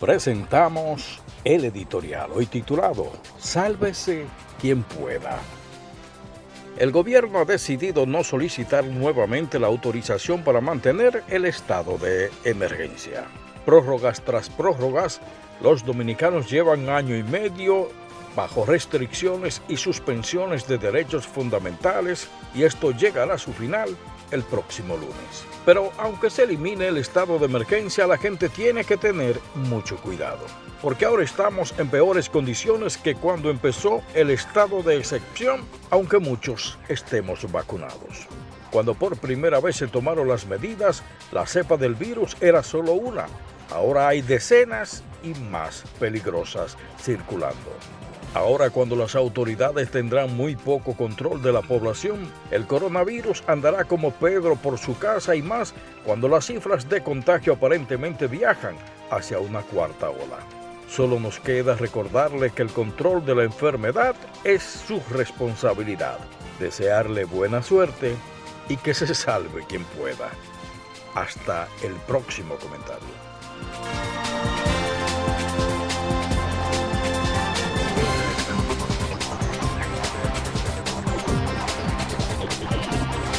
presentamos el editorial hoy titulado Sálvese quien pueda. El gobierno ha decidido no solicitar nuevamente la autorización para mantener el estado de emergencia. Prórrogas tras prórrogas, los dominicanos llevan año y medio bajo restricciones y suspensiones de derechos fundamentales y esto llegará a su final el próximo lunes. Pero aunque se elimine el estado de emergencia, la gente tiene que tener mucho cuidado, porque ahora estamos en peores condiciones que cuando empezó el estado de excepción, aunque muchos estemos vacunados. Cuando por primera vez se tomaron las medidas, la cepa del virus era solo una. Ahora hay decenas y más peligrosas circulando. Ahora cuando las autoridades tendrán muy poco control de la población, el coronavirus andará como Pedro por su casa y más cuando las cifras de contagio aparentemente viajan hacia una cuarta ola. Solo nos queda recordarle que el control de la enfermedad es su responsabilidad. Desearle buena suerte y que se salve quien pueda. Hasta el próximo comentario.